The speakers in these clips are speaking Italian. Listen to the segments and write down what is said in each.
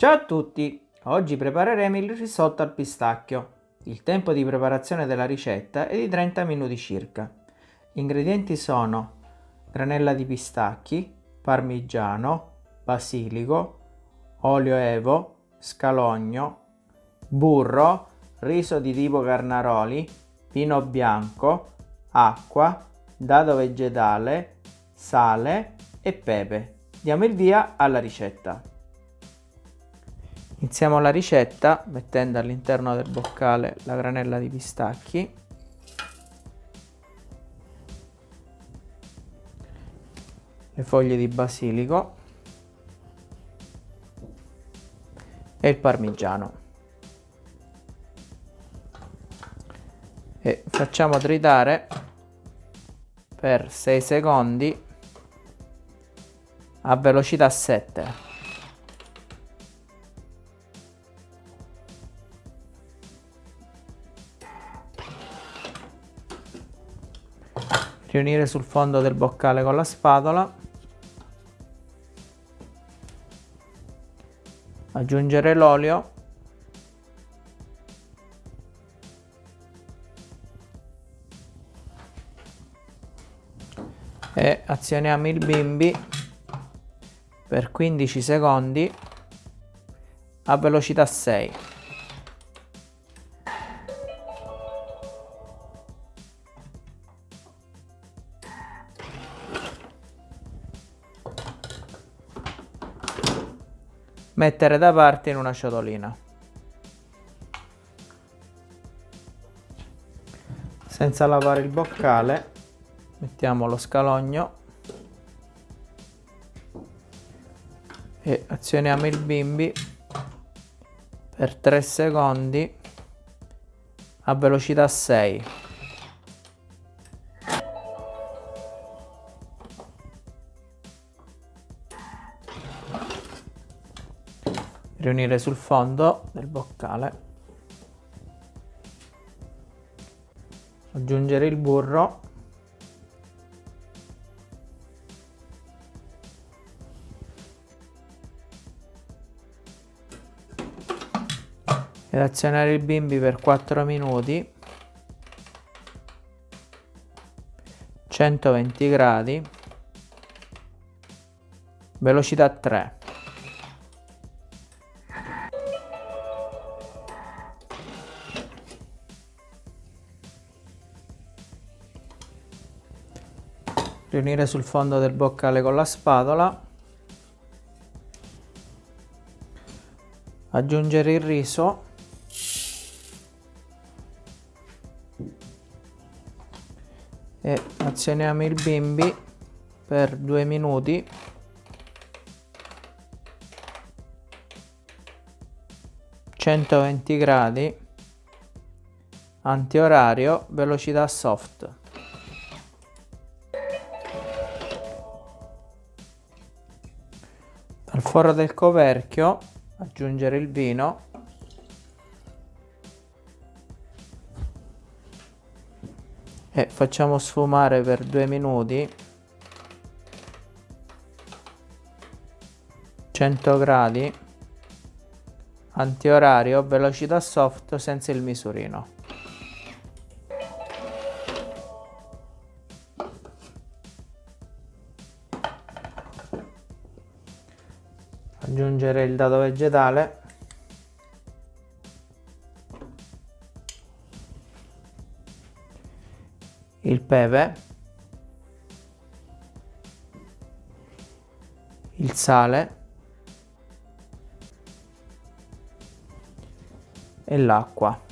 Ciao a tutti! Oggi prepareremo il risotto al pistacchio. Il tempo di preparazione della ricetta è di 30 minuti circa. Gli ingredienti sono granella di pistacchi, parmigiano, basilico, olio evo, scalogno, burro, riso di tipo carnaroli, vino bianco, acqua, dado vegetale, sale e pepe. Diamo il via alla ricetta. Iniziamo la ricetta mettendo all'interno del boccale la granella di pistacchi. Le foglie di basilico e il parmigiano. E facciamo tritare per 6 secondi a velocità 7. Riunire sul fondo del boccale con la spatola. Aggiungere l'olio. E azioniamo il bimbi per 15 secondi a velocità 6 mettere da parte in una ciotolina. Senza lavare il boccale mettiamo lo scalogno e azioniamo il bimbi per 3 secondi a velocità 6 riunire sul fondo del boccale aggiungere il burro ed azionare il bimbi per 4 minuti 120 gradi velocità 3 riunire sul fondo del boccale con la spatola aggiungere il riso e azioniamo il bimbi per due minuti. centoventi gradi antiorario velocità soft Al forro del coperchio aggiungere il vino. E facciamo sfumare per due minuti. 100 gradi. Antiorario velocità soft senza il misurino aggiungere il dado vegetale. Il pepe. Il sale. E l'acqua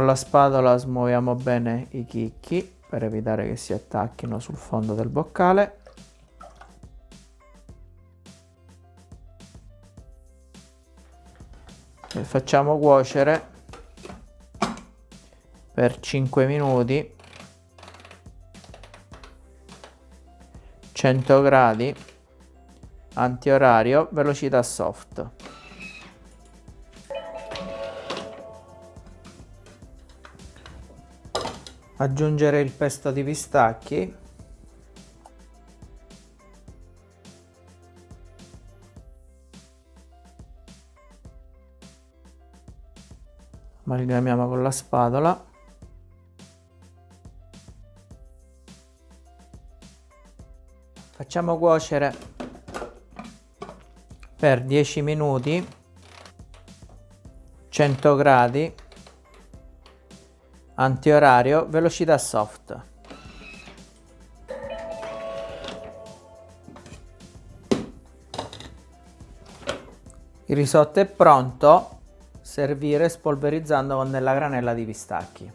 Con la spatola smuoviamo bene i chicchi per evitare che si attacchino sul fondo del boccale. E facciamo cuocere per 5 minuti 100 gradi antiorario velocità soft aggiungere il pesto di pistacchi. Amalgamiamo con la spatola. Facciamo cuocere per 10 minuti 100 gradi antiorario velocità soft. Il risotto è pronto. Servire spolverizzando con della granella di pistacchi.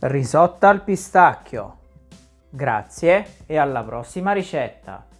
Risotto al pistacchio. Grazie e alla prossima ricetta